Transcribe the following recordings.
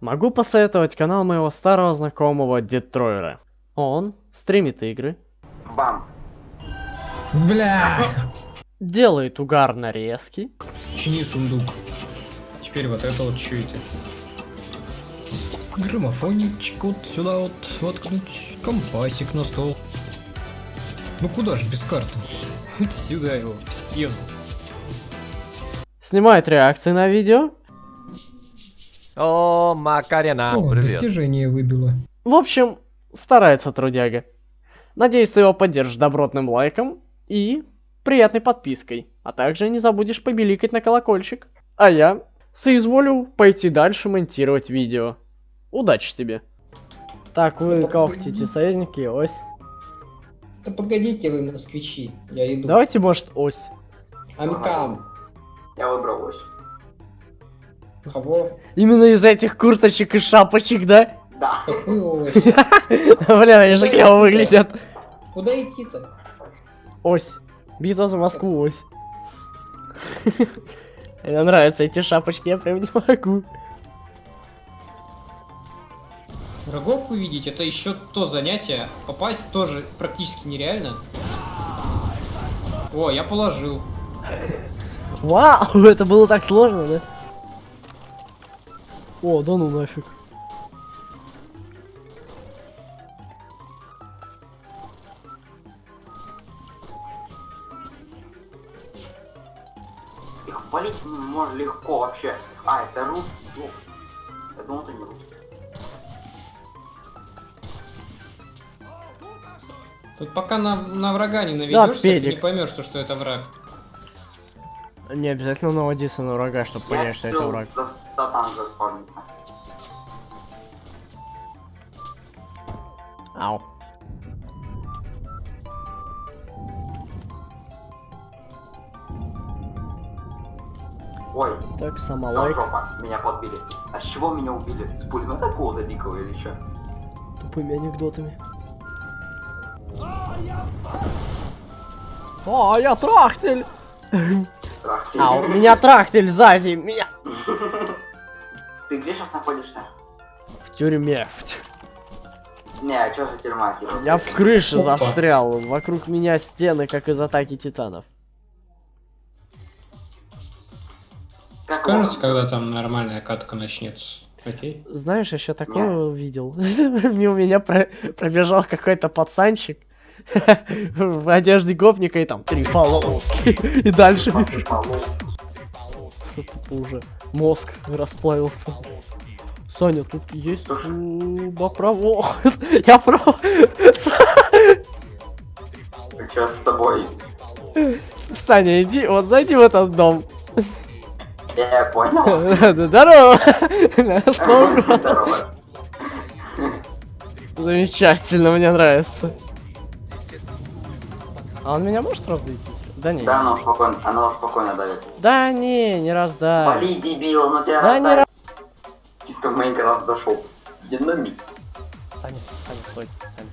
Могу посоветовать канал моего старого знакомого Детройера. Он стримит игры, Бам. Бля! делает угар нарезки, Чини сундук. Теперь вот это вот это? Граммофончик вот сюда вот воткнуть. Компасик на стол. Ну куда же без карты? Вот сюда его, в стену. снимает реакции на видео. О, Макарена, О, привет. достижение выбило. В общем, старается трудяга. Надеюсь, ты его поддержишь добротным лайком и приятной подпиской. А также не забудешь побеликать на колокольчик. А я соизволю пойти дальше монтировать видео. Удачи тебе. Так, вы кого хотите, союзники, ось? Да погодите вы, москвичи, я иду. Давайте, может, ось. Амкам. Я выбрал ось. Кого? Именно из этих курточек и шапочек, да? Да. Какую ось? Блин, они же клево выглядят. Куда идти-то? Ось. Битва за Москву, ось. Мне нравятся эти шапочки, я прям не могу. Врагов увидеть, это еще то занятие. Попасть тоже практически нереально. О, я положил. Вау, это было так сложно, да? О, да ну нафиг. Их полить можно легко вообще. А, это рус. Ну, я думал, это не рус. Тут пока на, на врага не наведешься, ты педик. не поймешь, что, что это враг. Не обязательно наводиться на врага, чтобы понять, что это враг. за- Сатан заспавнится. Ау. Ой, Так, всё, самолайк. жопа, меня подбили. А с чего меня убили? С пулемета какого-то дикого или что? Тупыми анекдотами. О, я трахтель! Трах, А, у меня трахтель сзади, меня Ты где сейчас находишься? в тюрьме. Не, а что за тюрьма? Типа, Я в крыше Опа. застрял. Вокруг меня стены, как из атаки титанов. Его- когда там нормальная катка начнется. Окей? Знаешь, еще такое увидел. Мимо меня про- пробежал какой-то пацанчик в одежде гопника и там три полоски. И дальше Тупо уже мозг расплавился. Саня, тут есть трубопровод. Я прав. Что с тобой? Саня, иди, вот зайди в этот дом. Я понял. Здорово. Здорово. Замечательно, мне нравится. А он меня может раздавить? Да не. Да, оно спокойно, оно спокойно давит. Да не, не раздай. Вали, дебил, ну тебя Да не раздавит. Чисто в Майнкрафт зашел. Динамит. Саня, Саня, стой, Саня.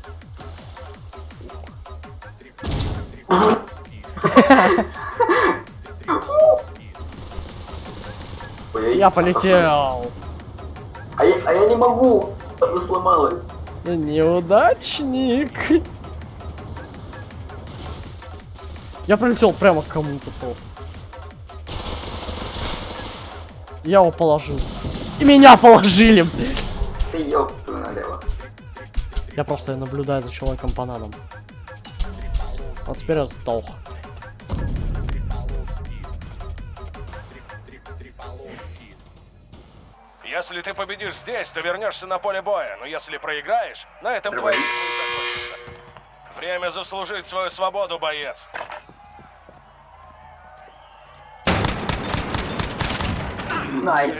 Ой, Я полетел. А я, а я не могу. Она сломалась. Неудачник. Я прилетел прямо к кому-то просто. Я его положил. И меня положили. блин. Ты налево. Я просто наблюдаю за человеком-бананом. Вот теперь я сдох. Если ты победишь здесь, то вернешься на поле боя, но если проиграешь, на этом твои закончатся. Время заслужить свою свободу, боец. Nice.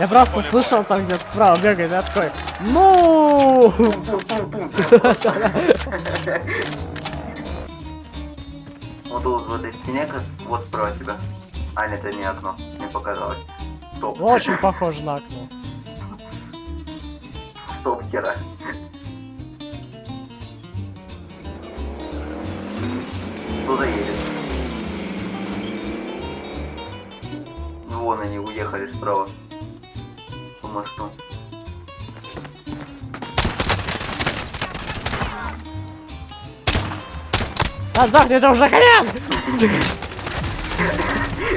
Я просто слышал там где-то справа бегает, я такой, ну. Вот тут в этой стене, как вот справа тебя. А, нет, это не окно. Мне показалось. Стоп. Очень похоже на окно. Стоп, Кера. Кто-то едет. Вон они уехали справа. по мосту. А, сдохни, это уже конец!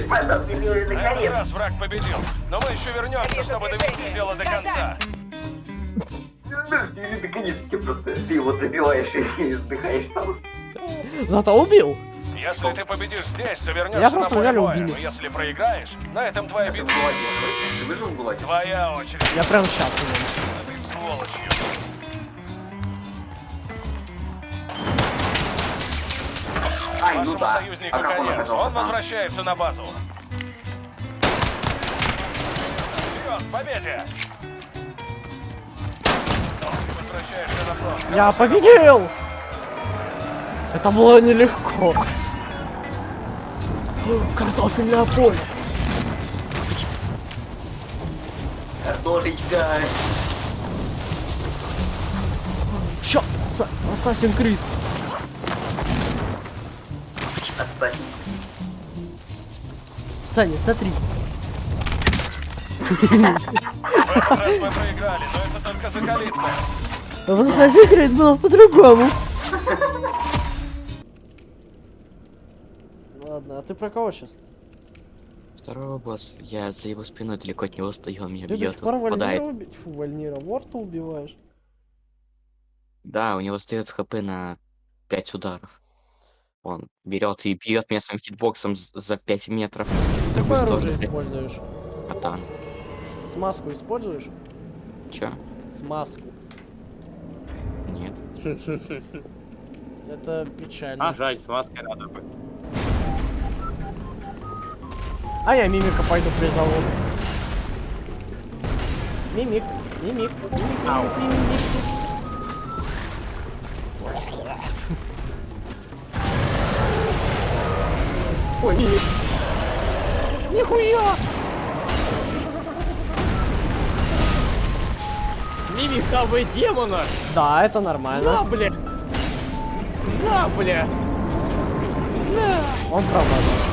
Мадам, ты уже На этот раз враг победил. Но мы еще вернемся, чтобы довести дело до конца. Ты наконец-таки просто ты его добиваешь и вздыхаешь сам. Зато убил. Если ты победишь здесь, то вернешься Я на просто поле боя. Но если проиграешь, на этом твоя Это битва. Ты выжил в? Твоя очередь. Я прям сейчас умер. Этой сволочью. Ай, ну да. союзнику А как он конец. Он там? возвращается на базу. Вперед, победе! Ты возвращаешься на фронт. Я победил! Это было нелегко. Картофельное поле. Картошечка. Чё? Ассасин Крид. Отсадник. Саня, смотри. В этот раз мы проиграли, но это только за калиткой. А в Ассасин Крид было по-другому. Ладно, а ты про кого сейчас? Второй босс, я за его спиной далеко от него стою, он меня Ты бьет, сих пор Вальнира убить? Фу, Вальнира, Ворта убиваешь. Да, у него остается хп на 5 ударов. Он берет и бьет меня своим хитбоксом за 5 метров. Какое оружие сторону, используешь? катан. Смазку используешь? Чё? Смазку. Нет. Это печально. А, жаль, с маской надо бы. А я мимика пойду призову. Мимик, мимик, мимик, Ау. мимик, мимик. Ой, мимик. Нихуя! Мимик ХВ демона! Да, это нормально. На, бля! На, бля! Он правда.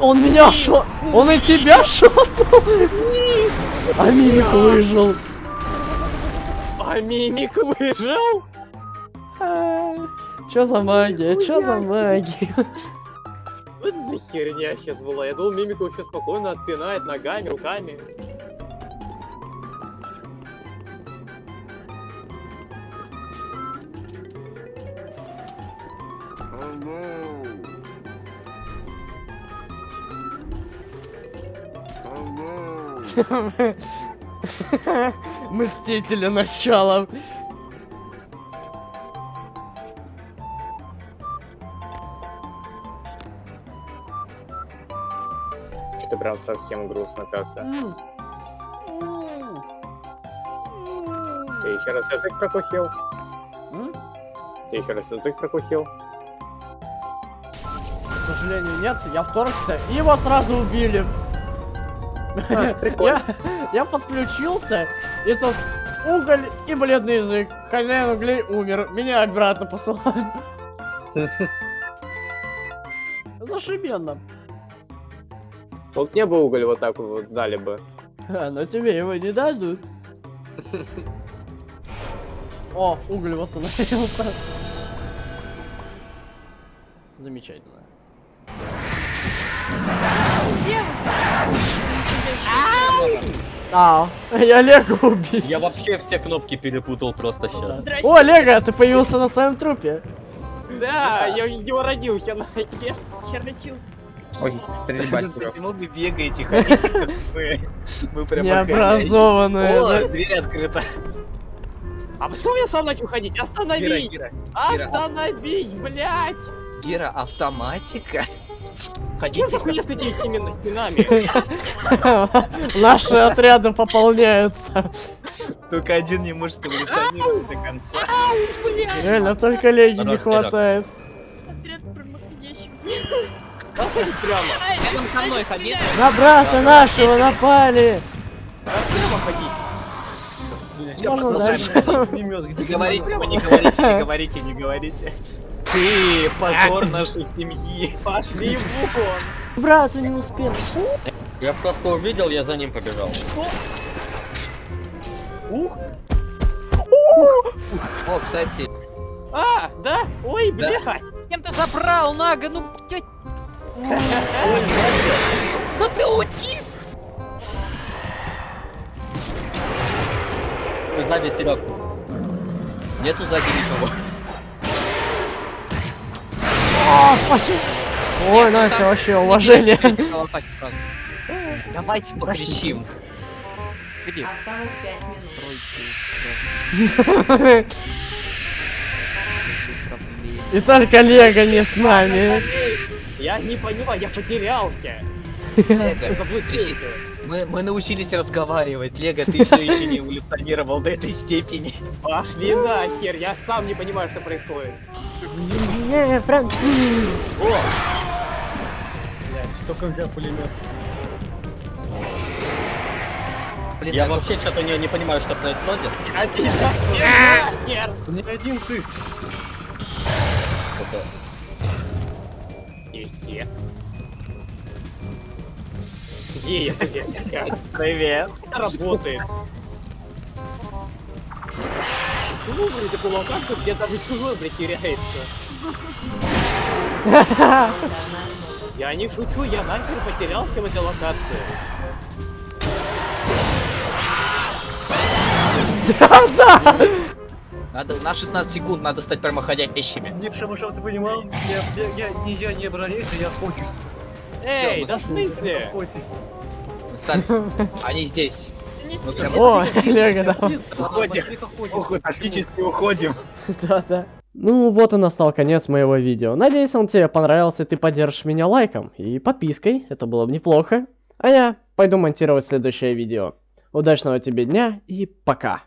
Он меня шо... Он и тебя шотнул! А мимик выжил. А мимик выжил? Чё за магия? Чё за магия? Вот за херня сейчас была. Я думал, мимик сейчас спокойно отпинает ногами, руками. Мстители начала. Что-то прям совсем грустно как-то. Ты еще раз язык прокусил? Ты еще раз язык прокусил? К сожалению, нет, я вторгся, и его сразу убили. Прикольно. Я, я подключился, и тут уголь и бледный язык. Хозяин углей умер, меня обратно посылают. Зашибенно. Вот мне бы уголь вот так вот дали бы. А, но тебе его не дадут. О, уголь восстановился. Замечательно. А, я Лего убил. Я вообще все кнопки перепутал просто сейчас. О, Лего, ты появился на своем трупе. Да, я из него родился нахер. Ой, стрельба Почему вы бегаете, ходите, как вы? Вы прям Необразованные. О, да. дверь открыта. А почему я сам начал ходить? Гера, Остановись! Гера, Остановись, блядь! Гера, автоматика. Что Ходите, за хуйня с этими стенами- стенами? Наши отряды пополняются. только один не может эволюционировать до конца. Реально, только Леги не хватает. Отряд прямо. Рядом со мной ходи. На брата нашего напали. Прямо продолжаем. Не говорите, вы не говорите, не говорите, не говорите. Ты позор нашей семьи. Пошли вон. Брату не успел. Я просто увидел, я за ним побежал. О, кстати, А, да? Ой, блядь. Кем ты забрал, Нага? Ну, блядь. Ну ты аутист! Сзади Серег. нету сзади никого. А, спасибо. Ой, Настя, вообще уважение. Давайте покричим. Где? Осталось 5 минут. И только Лего не с нами. Я не понимаю, я потерялся. Лего, Заблудился. Мы, мы научились разговаривать. Лего, ты все еще не эволюционировал до этой степени. Пошли нахер, я сам не понимаю, что происходит. Не, прям... Блин, Я я вообще что-то не, не понимаю, что происходит. А тебя нахер! Не один ты. Это... И все. Где я, блядь? Привет. Это работает. Почему, блядь, такую локацию, где даже чужой, блядь, теряется? Я не шучу, я нахер потерялся в этой локации. Надо, на 16 секунд надо стать прямоходящими. Не, чтобы, чтобы ты понимал, я, я, я, не я не бронейся, я хочу. Эй, мы да в смысле? Мы стали. Они здесь. О, Лего, да. уходим. Тактически уходим. Да-да. Ну вот и настал конец моего видео. Надеюсь, он тебе понравился, и ты поддержишь меня лайком и подпиской. Это было бы неплохо. А я пойду монтировать следующее видео. Удачного тебе дня и пока.